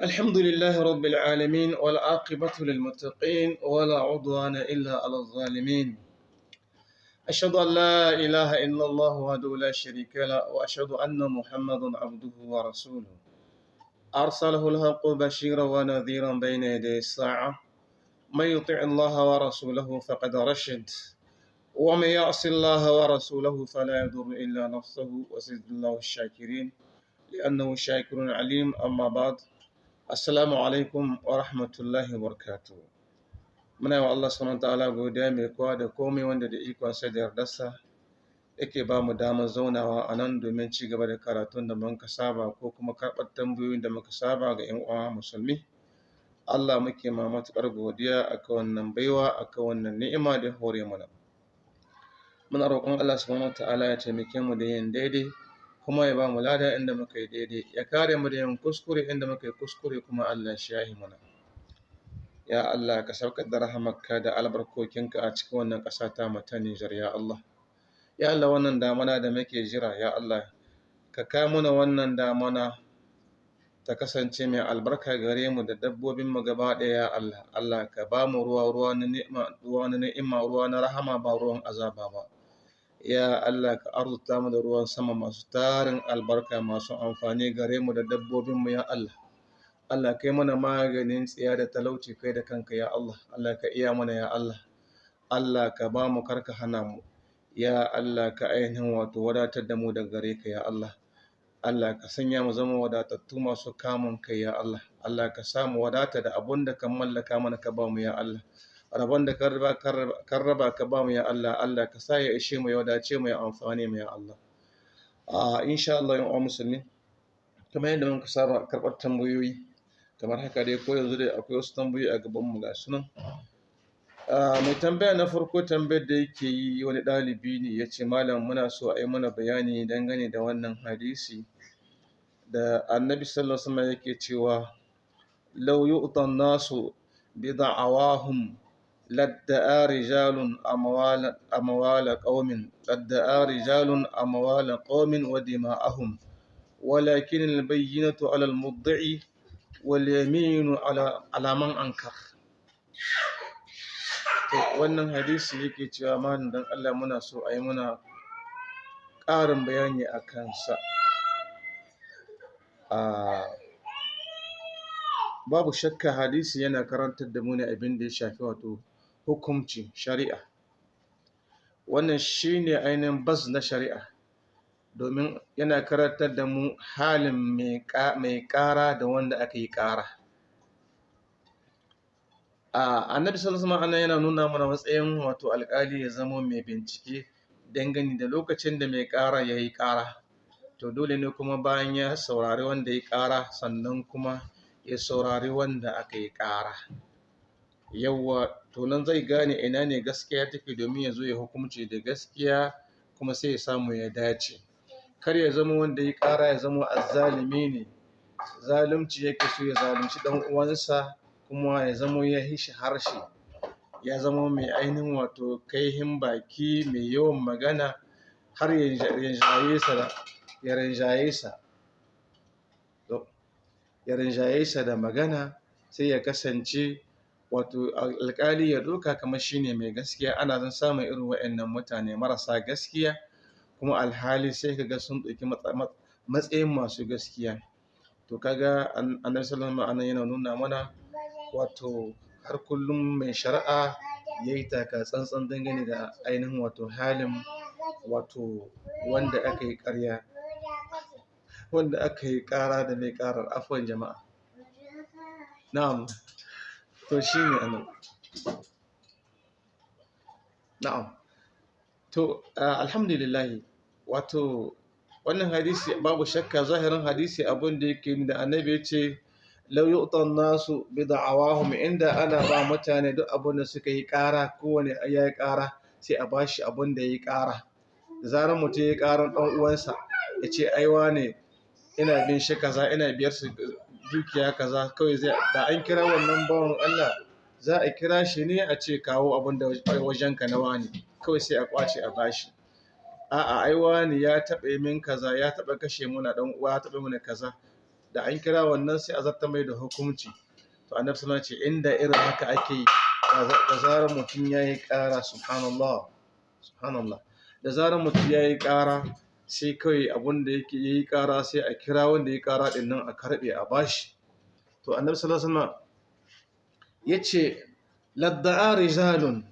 الحمد لله رب العالمين والعاقبة للمتقين ولا عدوان إلا على الظالمين. أشهد أن لا إله إلا الله وحده لا شريك له وأشهد أن محمدا عبده ورسوله. أرسله الحق بشيرا ونذيرا بين يدي الساعة. من يطع الله ورسوله فقد رشد ومن يعص الله ورسوله فلا يضر إلا نفسه وزد الله الشاكرين لأنه شاكر عليم. أما بعد Assalamu alaikum wa rahmatullahi wa barakatuh. Muna wa Allah subhanahu ta'ala godiya mai kowa da komai wanda da ikonsa da yardarsa yake ba mu damar zaunawa a nan domin ci gaba da karatun da muka saba ko kuma karɓar tambayoyin da muka saba ga 'yan uwa musulmi. Allah muke ma matuƙar godiya akan wannan baiwa akan wannan ni'ima da hore mana. Muna roƙon Allah subhanahu ta'ala ya taimake mu da yin daidai kuma ya ba mu lada inda muka yi daidai ya kare mu da yin kuskure inda muka yi kuskure kuma Allah shi yahi mana. Ya Allah ka saukar da rahamarka da albarkokinka a cikin wannan ƙasa ta mu Nijar ya Allah. Ya Allah wannan damana da muke jira ya Allah ka kai mana wannan damana ta kasance mai albarka gare mu da dabbobin mu gaba ɗaya ya Allah. Allah ka ba mu ruwa ruwa na ni'ima ruwa na ni'ima ruwa na rahama ba ruwan azaba ba. Ya Allah ka arzuta mu da ruwan sama masu tarin albarka masu amfani gare mu da dabbobinmu ya Allah. Allah kai mana maganin tsiya da talauci kai da kanka ya Allah. Allah ka iya mana ya Allah. Allah ka ba mu kar ka hana mu. Ya Allah ka ainihin wato wadatar da mu da gare ka ya Allah. Allah ka sanya mu zama wadatattu masu kamun kai ya Allah. Allah ka samu wadata da abun da ka mallaka mana ka ba mu ya Allah. Rabon da kan raba ka ba mu ya Allah Allah ka sa ya ishe mu ya wadace mu ya amfani mu ya Allah. A insha Allah yan musulmi kamar yadda muka saba karɓar tambayoyi kamar haka dai ko yanzu dai akwai wasu tambayoyi a gaban mu ga sunan mai tambaya na farko tambayar da yake yi wani ɗalibi ne ya ce malam muna so a yi mana bayani dangane da wannan hadisi da annabi sallallahu alaihi wasallam yake cewa law yu'tan nasu bida'awahum لادعى رجال أموال أموال قوم لادعى رجال أموال قوم ودماءهم ولكن البينة على المدعي واليمين على على من أنكر wannan hadisi yake cewa malam dan Allah muna so a yi muna ƙarin bayani a kansa babu shakka hadisi yana karantar da mu ne abin da ya shafi wato hukumci shari'a. Wannan shine ainihin bas na shari'a domin yana karantar da mu halin mai ƙara da wanda aka yi ƙara. Annabi sallallahu alaihi yana nuna mana matsayin wato alƙali ya zama mai bincike dangane da lokacin da mai ƙara ya yi ƙara. To dole ne kuma bayan ya saurari wanda ya ƙara sannan kuma ya saurari wanda aka yi ƙara. Yawwa to nan zai gane ina ne gaskiya take domin ya zo ya hukumci da gaskiya kuma sai ya samu ya dace. Kar ya zama wanda ya ƙara ya zama azzalimi ne. Zalunci yake so ya zalunci dan uwansa kuma ya zama ya hishi harshe. Ya zama mai ainihin wato kaihin baki mai yawan magana har ya rinjaye sa ya rinjaye sa da magana sai ya kasance wato alƙali ya ɗauka kamar shine mai gaskiya. Ana zan samun irin waɗannan mutane marasa gaskiya kuma alhali sai kaga sun ɗauki matsayin masu gaskiya. To kaga annabi sallallahu alaihi yana nuna mana wato har kullum mai shari'a yayi taka tsantsan dangane da ainihin wato halin wato wanda aka yi ƙarya wanda aka yi ƙara da mai ƙarar. Afuwan jama'a. Na'am. To shi ne a nan na'am. To alhamdulillahi wato wannan hadisi babu shakka zahirin hadisi abin da yake da annabi ya ce lau yu'tan nasu bi da'awahum inda ana ba mutane duk abin da suka yi ƙara kowane ya yi ƙara sai a bashi abin da ya yi ƙara. Zarar mutum ya yi ƙarar ɗan uwansa ya ce aiwa ne ina bin shi kaza ina biyar su dukiya kaza kawai zai da an kira wannan bawan Allah za a kira shi ne a ce kawo abin da wajenka na wani kawai sai a ƙwace a bashi. A'a ai wani ya taɓa min kaza ya taɓa kashe muna dan uwa ya taɓa mana kaza. Da an kira wannan sai a zarta mai da hukunci. To annabi sallallahu alaihi ce inda irin haka ake yi da zarar mutum yayi ƙara subhanallah subhanallah da zarar mutum yayi ƙara sai kawai abun da yake yayi ƙara sai a kira wanda yayi ƙara ɗin nan a karɓe a bashi. To annabi sallallahu alaihi wasallam ya ce ladda'a rijalun.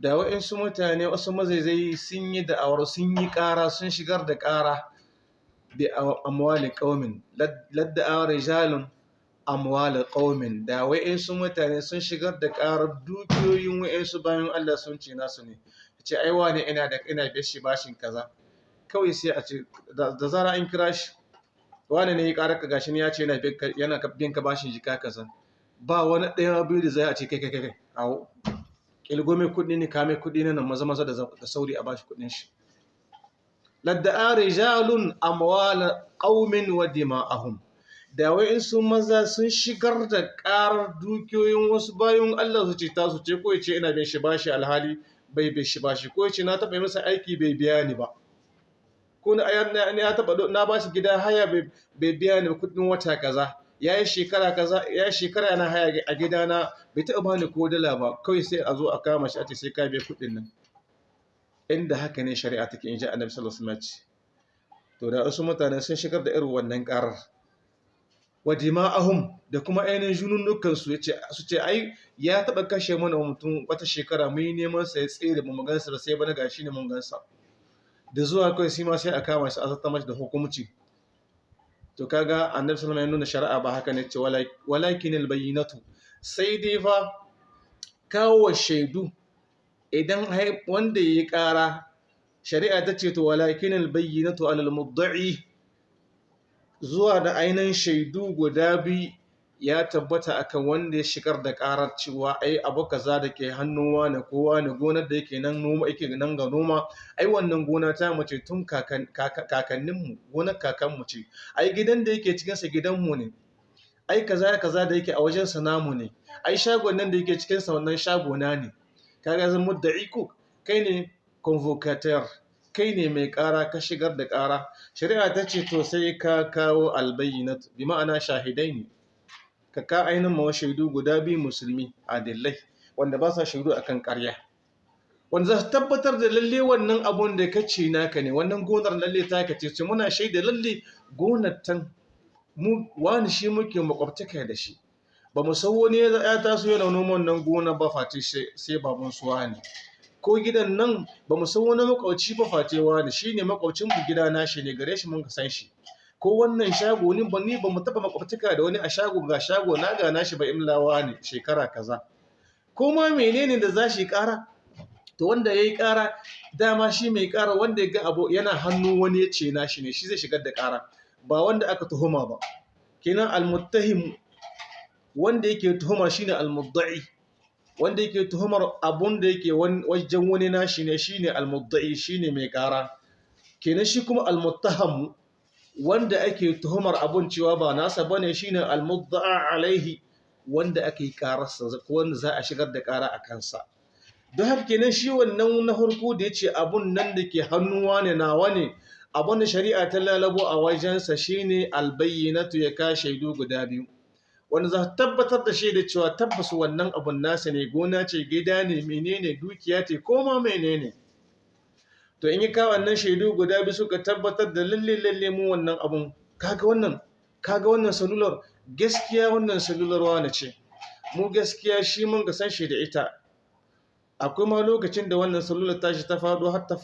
Da waɗansu mutane wasu mazaizai sun yi da'awar sun yi ƙara sun shigar da ƙara bi amwali qaumin. Ladda'a rijalun amwali qaumin. Da waɗansu mutane sun shigar da ƙarar dukiyoyin waɗansu bayan Allah sun ce nasu ne. Ce ai wane ina da ina bishi bashin kaza. Kawai sai a ce da zara an kira shi wane ne ya ƙara ka? Gashi ne ya ce yana bin ka bashin jika kaza. Ba wani ɗaya biyu da zai a ce kai kai kai kawo kilgo mai kuɗi ne kame kuɗi ne nan maza maza da sauri a bashi kuɗin shi. Ladda'a rijalun amwala qaumin wa dima'ahum. Da wai su maza sun shigar da ƙarar dukiyoyin wasu bayan Allah su ce tasu ce ko ce ina bin shi bashi alhali bai bin shi bashi. Ko ce na taɓa masa aiki bai biya ni ba. Ko na ya taɓa na bashi gida haya bai biya ni kuɗin wata kaza. Ya yi shekara kaza ya yi shekara yana haya a gidana bai taɓa bani ko dala ba. Kawai sai a zo a kama shi a ce sai ka biya kuɗin nan. Inda haka ne shari'a take in ji annabi sallallahu alaihi wasallam to da wasu mutane sun shigar da irin wannan karar wa dima'ahum da kuma ainihin jununnukan su ya ce su ce ai ya taɓa kashe mana mutum wata shekara mun yi neman sa ya tsere mu gansa da sai bana gashi ne mun gansa. Da zuwa kai sai ma sai a kama shi a zata mashi da hukumci to kaga annabi sallallahu ya nuna shari'a ba haka ne ce walakin albayyinatu. Sai dai fa kawo shaidu idan wanda yayi ƙara shari'a ta ce to walakin albayyinatu alal mudda'i. Zuwa da ainihin shaidu guda biyu ya tabbata akan wanda ya shigar da karar cewa ai abu kaza da ke hannun wani ko wani gonar da yake nan noma yake nan ga noma ai wannan gona ta mace tun kakanninmu gonar kakanmu ce. Ai gidan da yake cikinsa gidanmu ne. Ai kaza kaza da yake a wajen sa namu ne. Ai shagon nan da yake cikin sa wannan shago na ne kaga zan mudda'i ko kai ne convocateur. Kai ne mai ƙara ka shigar da ƙara. Shari'a ta ce to sai ka kawo albayyinat bi ma'ana shahidai ne ka ka ainihin mawa shaidu guda biyu musulmi adillai wanda ba sa shaidu akan ƙarya. Wanda za su tabbatar da lalle wannan abun da ka ce naka ne wannan gonar lalle ta ka ce muna shaida lalle gonar tan wani shi muke makwabtaka da shi. Ba mu san wani ya taso yana noman nan gona ba face sai baban su wani. Ko gidan nan ba mu san wani ba face wani shine makwaucin mu gida na shi ne gare shi mun san shi. Ko wannan shago ni ba ni ba mu taba makwabtaka da wani a shago ga shago na ga nashi ba imlawa ne shekara kaza. Ko ma menene da za shi kara to wanda yayi kara dama shi mai kara wanda ya ga abu yana hannu wani ya ce nashi ne shi zai shigar da kara ba wanda aka tuhuma ba. Kenan almuttahim wanda yake tuhuma shine almudda'i. Wanda yake tuhumar abun da yake wajen wani nashi ne shine almudda'i shine mai kara kenan shi kuma almuttaham wanda ake tuhumar abun cewa ba nasa ba ne shine almudda'a alaihi wanda ake kararsa ko wanda za a shigar da kara a kansa. Don haka kenan shi wannan na farko da ya ce abun nan da ke hannuwa ne nawa ne abun da shari'a ta lalabo a wajensa shine albayyinatu ya ka shaidu guda biyu. Wanda za tabbatar da shaida cewa tabbas wannan abun nasa ne gona ce gida ne menene dukiya ce ko ma menene. To in yi ka wannan shaidu guda biyu suka tabbatar da lalle lalle mu wannan abun. Kaga wannan? Kaga wannan salular? Gaskiya wannan salular wani ce? Mu gaskiya shi mun ga san shi da ita. Akwai ma lokacin da wannan salular tashi ta faɗo har ta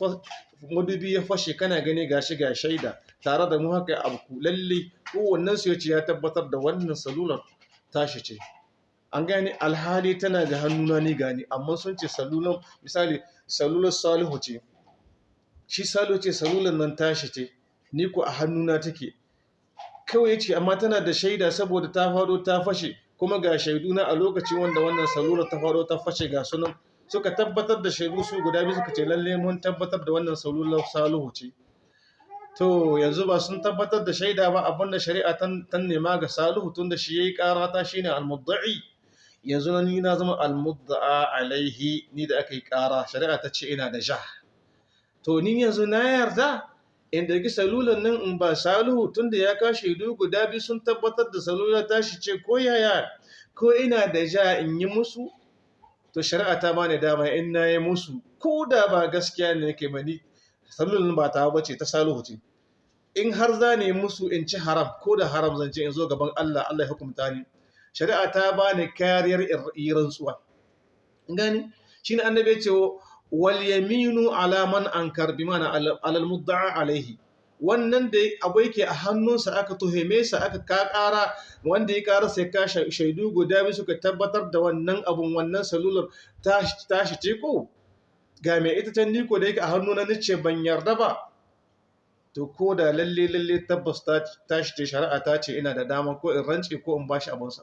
madubi ya fashe kana gani gashi ga shaida. Tare da mu haka abu lalle kowannen su ya ce ya tabbatar da wannan salular tashi ce. An gane? Alhali tana ga hannuna ni gani amma sun ce salular misali salular salihu ce. Shi salo ce salular nan tashi ce ni ko a hannuna take. Kawai ce amma tana da shaida saboda ta faɗo ta fashe. Kuma ga shaidu na a lokacin wanda wannan salular ta faɗo ta fashe ga sunan suka tabbatar da shaidu su guda biyu suka ce lalle mun tabbatar da wannan salular salihu ce. To yanzu ba sun tabbatar da shaida ba abin da shari'a ta nema ga salihu tun da shi yayi karata shine al-mudda'i. Yanzu na ni na zama al-mudda'a alaihi ni da aka yi kara shari'a ta ce ina da ja. To ni yanzu na yarda in ɗauki salulan nan in ba salihu tunda ya kashe shaidu guda biyu sun tabbatar da salula tashi ce ko yaya ko ina da ja in yi musu to shari'a ta bani dama in na yi musu. Ko da ba gaskiya ne nake mani salulan ba ta bace ta salihu ce. In har za ne musu in ci haram ko da haram zan ce in zo gaban Allah Allah ya hukumta ni. Shari'a ta bani kariyar rantsuwa. Gani shine annabi ya ce wal yaminu ala man mana alal mudda'a alaihi wannan da abu yake a hannunsa aka tuheme sa aka ka kara wanda ya kara sai ka shaidu guda biyu suka tabbatar da wannan abun wannan salular tashi ce ko ga mai ita can niko da yake a hannu na nace ban yarda ba. To ko da lalle lalle tabbas tashi ce shari'a ta ce ina da dama ko in rance ko in bashi abunsa.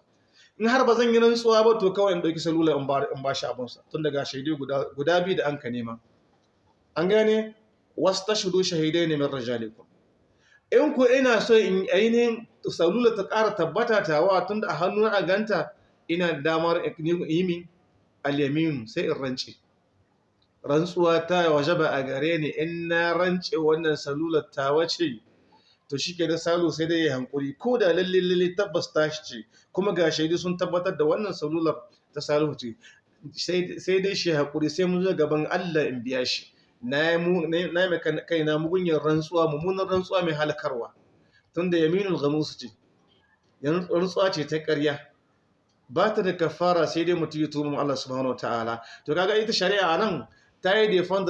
In har ba zan yi rantsuwa ba to kawai in ɗauki salula in ba shi abinsa tun daga shaidu guda biyu da an ka nema. An gane? Wasu ta shudu shahidai ne min rajalikum in ku ina so in ainihin salula ta ƙara tabbata tawa tun da a hannu a ganta ina da damar yi min alyaminu sai in rance. Rantsuwa ta wajaba a gare ni in na rance wannan salular ta wace to shi ke da salu sai dai ya hankuri. Ko da lalle lalle tabbas tashi ce kuma ga shaidu sun tabbatar da wannan salular ta salu ce. Sai dai shi hankuri sai mun zo gaban Allah in biya shi. Na yi kai na mugunyar rantsuwa mummunan rantsuwa mai halakarwa. Tunda yaminul ghamus ce. Rantsuwa ce ta ƙarya. Ba ta da kafara sai dai mutum ya tuba Allah subhanahu to kaga ita shari'a nan ta yi defend